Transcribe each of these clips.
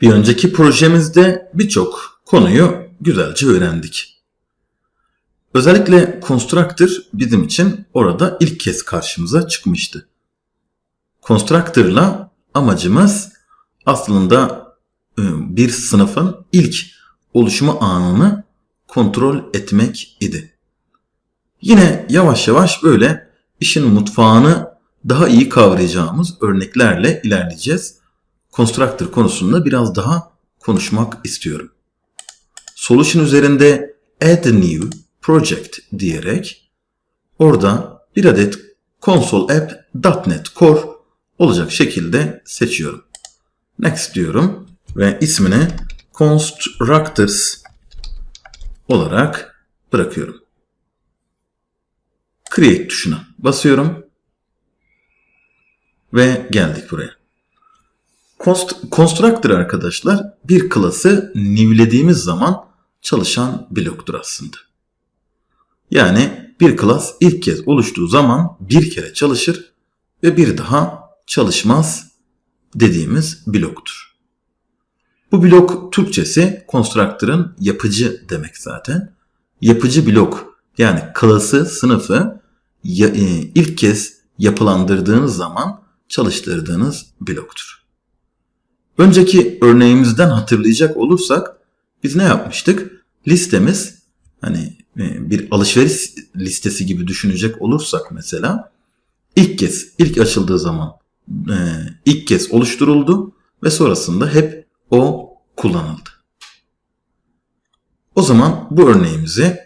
Bir önceki projemizde birçok konuyu güzelce öğrendik. Özellikle constructor bizim için orada ilk kez karşımıza çıkmıştı. Constructor'la amacımız aslında e, bir sınıfın ilk oluşumu anını kontrol etmek idi. Yine yavaş yavaş böyle işin mutfağını daha iyi kavrayacağımız örneklerle ilerleyeceğiz. Constructor konusunda biraz daha konuşmak istiyorum. Solution üzerinde add new project diyerek orada bir adet console app.NET Core olacak şekilde seçiyorum. Next diyorum ve ismini constructors olarak bırakıyorum. Create tuşuna basıyorum ve geldik buraya. Const constructor arkadaşlar bir klası newlediğimiz zaman çalışan bloktur aslında. Yani bir klas ilk kez oluştuğu zaman bir kere çalışır ve bir daha çalışmaz dediğimiz bloktur. Bu blok Türkçesi constructor'ın yapıcı demek zaten. Yapıcı blok yani klası, sınıfı e, ilk kez yapılandırdığınız zaman çalıştırdığınız bloktur. Önceki örneğimizden hatırlayacak olursak biz ne yapmıştık? Listemiz hani e, bir alışveriş listesi gibi düşünecek olursak mesela ilk kez ilk açıldığı zaman e, ilk kez oluşturuldu ve sonrasında hep o kullanıldı. O zaman bu örneğimizi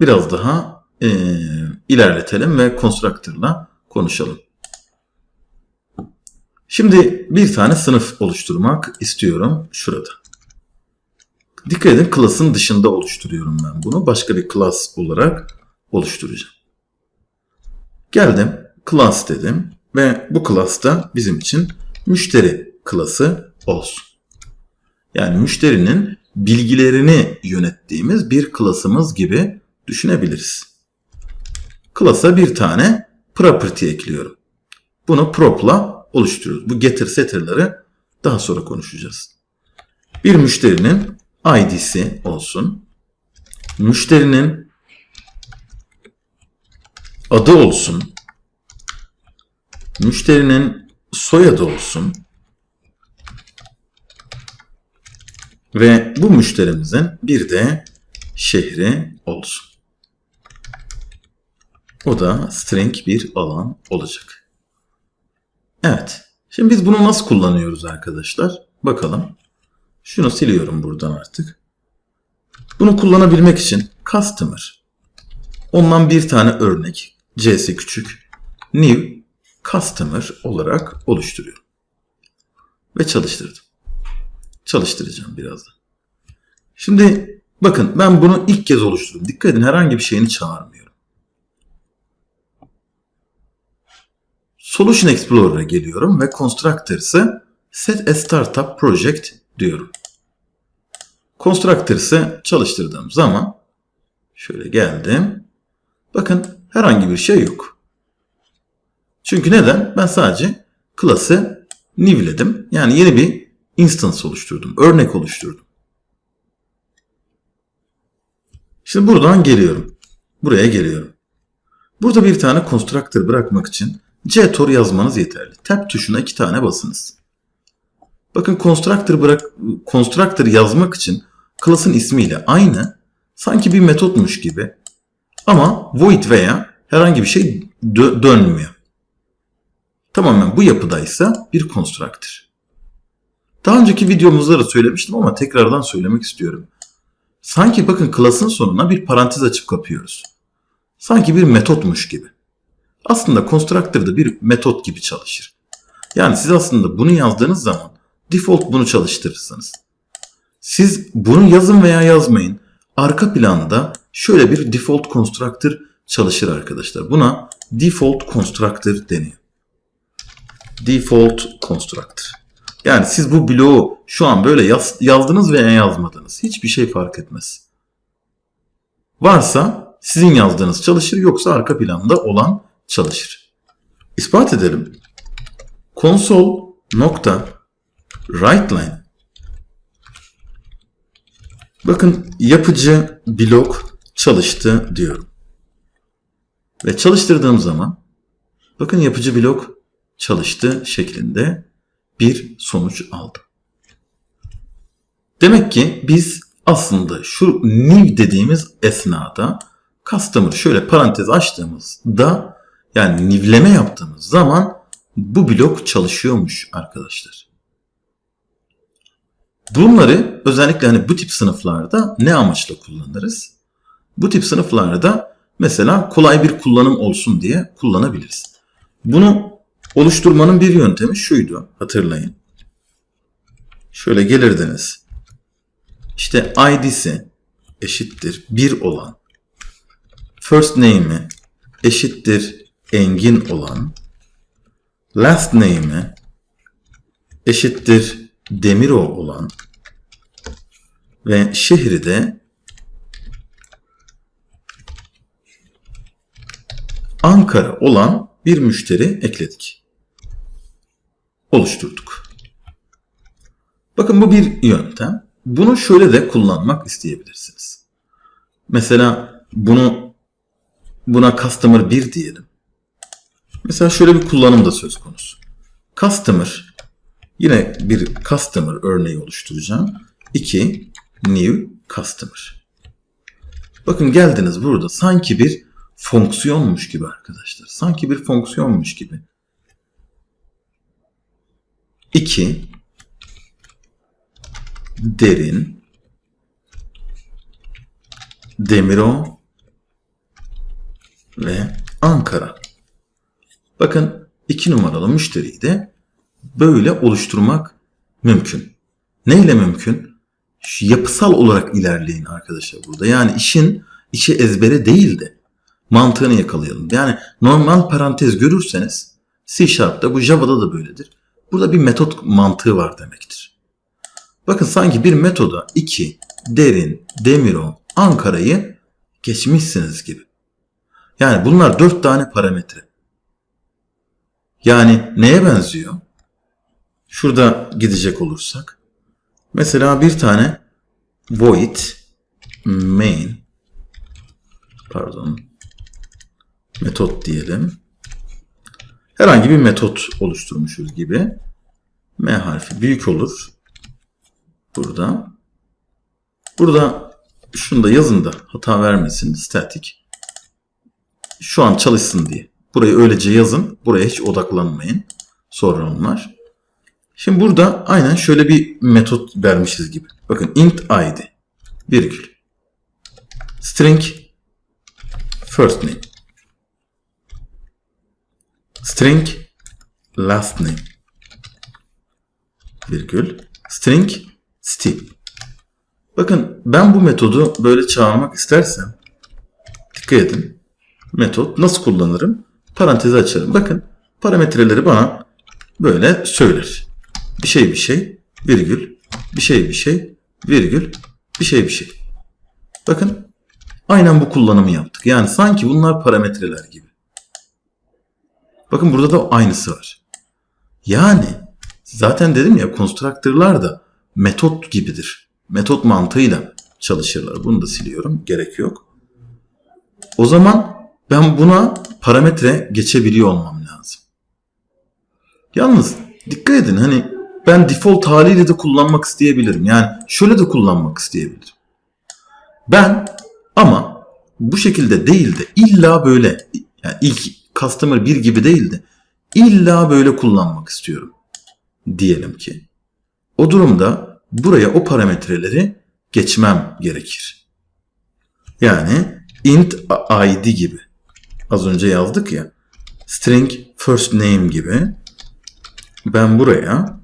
biraz daha e, ilerletelim ve constructor'la konuşalım. Şimdi bir tane sınıf oluşturmak istiyorum şurada. Dikkat edin class'ın dışında oluşturuyorum ben bunu. Başka bir class olarak oluşturacağım. Geldim class dedim ve bu class da bizim için müşteri klası olsun. Yani müşterinin bilgilerini yönettiğimiz bir klasımız gibi düşünebiliriz. Klasa bir tane property ekliyorum. Bunu prop'la oluşturuyoruz. Bu getir setter'ları daha sonra konuşacağız. Bir müşterinin ID'si olsun. Müşterinin adı olsun. Müşterinin soyadı olsun. Ve bu müşterimizin bir de şehri olsun. O da string bir alan olacak. Evet. Şimdi biz bunu nasıl kullanıyoruz arkadaşlar? Bakalım. Şunu siliyorum buradan artık. Bunu kullanabilmek için customer. Ondan bir tane örnek. C'si küçük. New customer olarak oluşturuyorum. Ve çalıştırdım. Çalıştıracağım birazdan. Şimdi bakın ben bunu ilk kez oluşturdum. Dikkat edin herhangi bir şeyini çağırmıyorum. Solution Explorer'a geliyorum ve Constructors'ı Set a Startup Project diyorum. Constructors'ı çalıştırdığım zaman şöyle geldim. Bakın herhangi bir şey yok. Çünkü neden? Ben sadece class'ı new'ledim. Yani yeni bir instance oluşturdum. Örnek oluşturdum. Şimdi buradan geliyorum. Buraya geliyorum. Burada bir tane constructor bırakmak için ctor yazmanız yeterli. Tab tuşuna iki tane basınız. Bakın constructor bırak constructor yazmak için class'ın ismiyle aynı sanki bir metotmuş gibi ama void veya herhangi bir şey dö dönmüyor. Tamamen bu yapıdaysa bir constructor. Daha önceki videomuzda da söylemiştim ama tekrardan söylemek istiyorum. Sanki bakın class'ın sonuna bir parantez açıp kapıyoruz. Sanki bir metotmuş gibi. Aslında constructor da bir metot gibi çalışır. Yani siz aslında bunu yazdığınız zaman default bunu çalıştırırsınız. Siz bunu yazın veya yazmayın. Arka planda şöyle bir default constructor çalışır arkadaşlar. Buna default constructor deniyor. Default constructor. Yani siz bu bloğu şu an böyle yaz, yazdınız veya yazmadınız. Hiçbir şey fark etmez. Varsa sizin yazdığınız çalışır yoksa arka planda olan çalışır. İspat edelim. Konsol nokta Write. Bakın yapıcı blok çalıştı diyorum. Ve çalıştırdığım zaman bakın yapıcı blok çalıştı şeklinde bir sonuç aldım. Demek ki biz aslında şu new dediğimiz esnada customer şöyle parantez açtığımızda yani nivleme yaptığımız zaman bu blok çalışıyormuş arkadaşlar. Bunları özellikle hani bu tip sınıflarda ne amaçla kullanırız? Bu tip sınıflarda mesela kolay bir kullanım olsun diye kullanabiliriz. Bunu oluşturmanın bir yöntemi şuydu hatırlayın. Şöyle gelirdiniz. İşte id'si eşittir 1 olan first name'i eşittir engin olan last name'i eşittir Demiro olan ve şehri de Ankara olan bir müşteri ekledik. Oluşturduk. Bakın bu bir yöntem. Bunu şöyle de kullanmak isteyebilirsiniz. Mesela bunu buna customer 1 diyelim. Mesela şöyle bir kullanım da söz konusu. Customer yine bir customer örneği oluşturacağım. 2 new customer. Bakın geldiniz burada sanki bir fonksiyonmuş gibi arkadaşlar. Sanki bir fonksiyonmuş gibi. 2 derin Demiro ve Ankara. Bakın iki numaralı müşteriyi de böyle oluşturmak mümkün. Neyle mümkün? Şu yapısal olarak ilerleyin arkadaşlar burada. Yani işin içi ezbere değil de mantığını yakalayalım. Yani normal parantez görürseniz C Sharp'ta bu Java'da da böyledir. Burada bir metot mantığı var demektir. Bakın sanki bir metoda 2, derin, demiro, Ankara'yı geçmişsiniz gibi. Yani bunlar 4 tane parametre. Yani neye benziyor? Şurada gidecek olursak. Mesela bir tane void main pardon metot diyelim. Herhangi bir metot oluşturmuşuz gibi. M harfi büyük olur. Burada. Burada şunu da yazın da hata vermesin. Static. Şu an çalışsın diye. Burayı öylece yazın. Buraya hiç odaklanmayın. Sonra onlar. Şimdi burada aynen şöyle bir metot vermişiz gibi. Bakın int id virgül string first name string last name virgül string Steve. Bakın ben bu metodu böyle çağırmak istersem dikkat edin. Metot nasıl kullanırım? Parantezi açarım. Bakın parametreleri bana böyle söyler. Bir şey bir şey virgül bir şey bir şey virgül bir şey bir şey. Bakın aynen bu kullanımı yaptık. Yani sanki bunlar parametreler gibi. Bakın burada da aynısı var. Yani zaten dedim ya constructor'lar da metot gibidir. Metot mantığıyla çalışırlar. Bunu da siliyorum. Gerek yok. O zaman ben buna parametre geçebiliyor olmam lazım. Yalnız dikkat edin hani ben default haliyle de kullanmak isteyebilirim. Yani şöyle de kullanmak isteyebilirim. Ben ama bu şekilde değil de illa böyle yani ilk customer bir gibi değil de illa böyle kullanmak istiyorum. Diyelim ki. O durumda buraya o parametreleri geçmem gerekir. Yani int id gibi. Az önce yazdık ya. String first name gibi. Ben buraya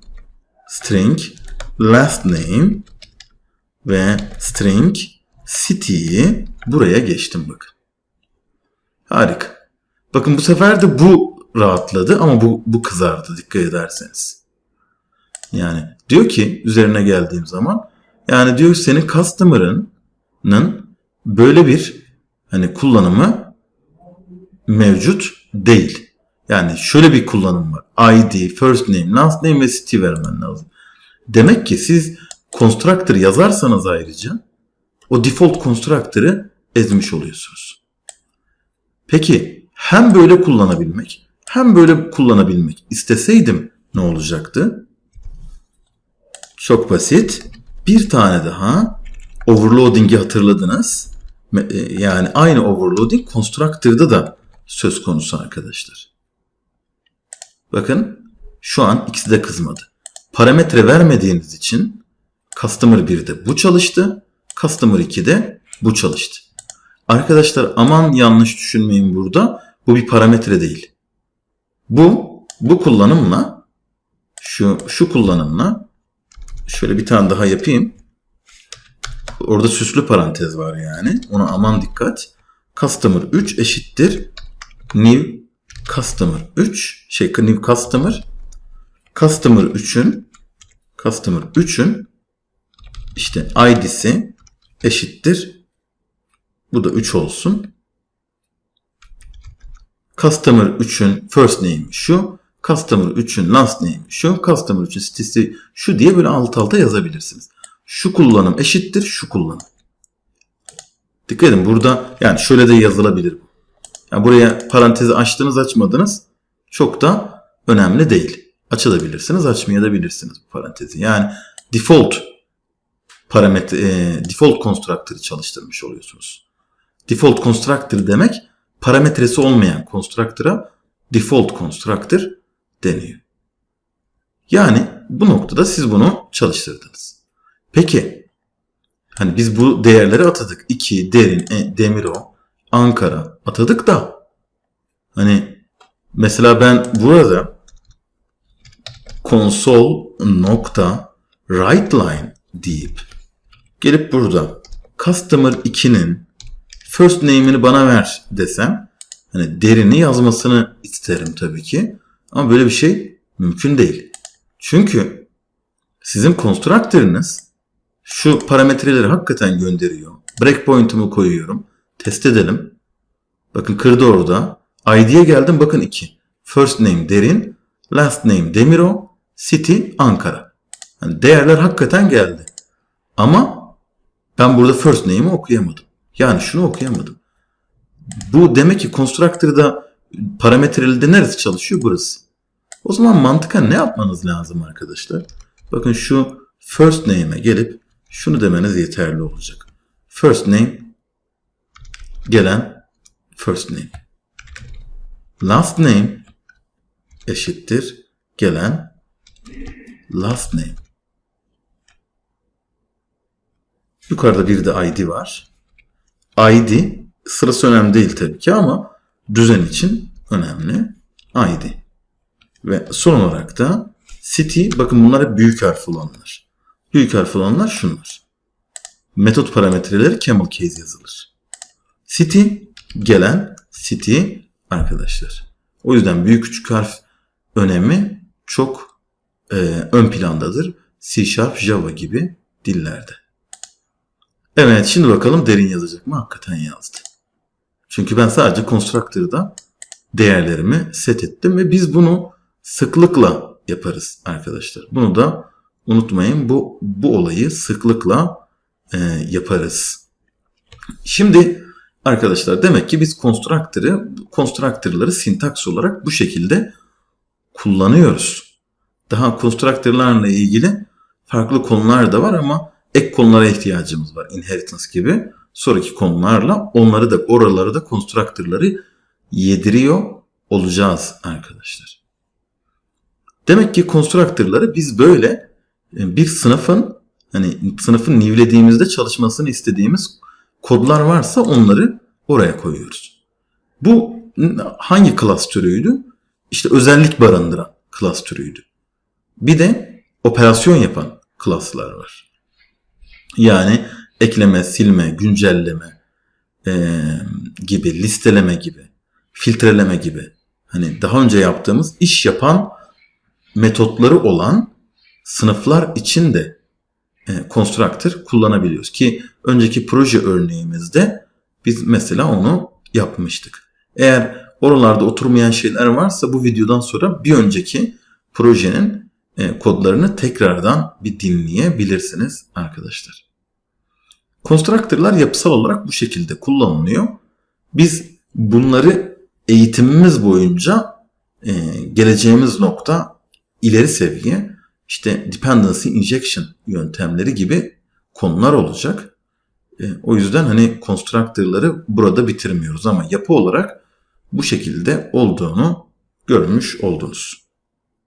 string last name ve string city'yi buraya geçtim bakın. Harika. Bakın bu sefer de bu rahatladı ama bu, bu kızardı dikkat ederseniz. Yani diyor ki üzerine geldiğim zaman yani diyor senin customer'ının böyle bir hani kullanımı mevcut değil. Yani şöyle bir kullanım var. ID, first name, last name ve city vermen lazım. Demek ki siz constructor yazarsanız ayrıca o default constructor'ı ezmiş oluyorsunuz. Peki hem böyle kullanabilmek hem böyle kullanabilmek isteseydim ne olacaktı? Çok basit. Bir tane daha overloading'i hatırladınız. E, Yani aynı overloading constructor'da da söz konusu arkadaşlar. Bakın şu an ikisi de kızmadı. Parametre vermediğiniz için Customer 1'de bu çalıştı. Customer 2'de bu çalıştı. Arkadaşlar aman yanlış düşünmeyin burada. Bu bir parametre değil. Bu bu kullanımla şu şu kullanımla şöyle bir tane daha yapayım. Orada süslü parantez var yani. Ona aman dikkat. Customer 3 eşittir new customer 3 şey new customer customer 3'ün customer 3'ün işte id'si eşittir bu da 3 olsun. Customer 3'ün first name şu. Customer 3'ün last name şu. Customer 3'ün sitesi şu diye böyle alt alta yazabilirsiniz. Şu kullanım eşittir şu kullanım. Dikkat edin burada yani şöyle de yazılabilir bu. Yani buraya parantezi açtınız açmadınız çok da önemli değil. Açabilirsiniz açmayabilirsiniz bu parantezi. Yani default parametre e, default constructor'ı çalıştırmış oluyorsunuz. Default constructor demek parametresi olmayan constructor'a default constructor deniyor. Yani bu noktada siz bunu çalıştırdınız. Peki hani biz bu değerleri atadık. 2, derin, e, demiro, Ankara atadık da hani mesela ben burada console nokta write line deyip gelip burada customer 2'nin first name'ini bana ver desem hani derini yazmasını isterim tabii ki. Ama böyle bir şey mümkün değil. Çünkü sizin constructor'ınız şu parametreleri hakikaten gönderiyor. Breakpoint'umu koyuyorum. Test edelim. Bakın kırdı orada. ID'ye geldim bakın 2. First name derin. Last name Demiro. City Ankara. Yani değerler hakikaten geldi. Ama ben burada first name'i okuyamadım. Yani şunu okuyamadım. Bu demek ki constructor'da parametreli neresi çalışıyor? Burası. O zaman mantıken ne yapmanız lazım arkadaşlar? Bakın şu first name'e gelip şunu demeniz yeterli olacak. First name gelen first name. Last name eşittir gelen last name. Yukarıda bir de ID var. ID sırası önemli değil tabii ki ama düzen için önemli. ID. Ve son olarak da city bakın bunlar hep büyük harf olanlar. Büyük harf olanlar şunlar. Metot parametreleri camel case yazılır. City gelen city arkadaşlar. O yüzden büyük küçük harf önemi çok e, ön plandadır. C Sharp, Java gibi dillerde. Evet şimdi bakalım derin yazacak mı? Hakikaten yazdı. Çünkü ben sadece constructor'da değerlerimi set ettim ve biz bunu sıklıkla yaparız arkadaşlar. Bunu da unutmayın bu bu olayı sıklıkla e, yaparız. Şimdi arkadaşlar demek ki biz constructor'ı constructor'ları sintaks olarak bu şekilde kullanıyoruz. Daha constructor'larla ilgili farklı konular da var ama ek konulara ihtiyacımız var. Inheritance gibi sonraki konularla onları da oraları da constructor'ları yediriyor olacağız arkadaşlar. Demek ki constructor'ları biz böyle e, bir sınıfın hani sınıfın nivlediğimizde çalışmasını istediğimiz kodlar varsa onları oraya koyuyoruz. Bu hangi class türüydü? İşte özellik barındıran class türüydü. Bir de operasyon yapan class'lar var. Yani ekleme, silme, güncelleme e, gibi, listeleme gibi, filtreleme gibi. Hani daha önce yaptığımız iş yapan metotları olan sınıflar için de e, constructor kullanabiliyoruz. Ki önceki proje örneğimizde biz mesela onu yapmıştık. Eğer oralarda oturmayan şeyler varsa bu videodan sonra bir önceki projenin e, kodlarını tekrardan bir dinleyebilirsiniz arkadaşlar. Constructor'lar yapısal olarak bu şekilde kullanılıyor. Biz bunları eğitimimiz boyunca e, geleceğimiz nokta ileri seviye işte dependency injection yöntemleri gibi konular olacak. E, o yüzden hani constructor'ları burada bitirmiyoruz ama yapı olarak bu şekilde olduğunu görmüş oldunuz.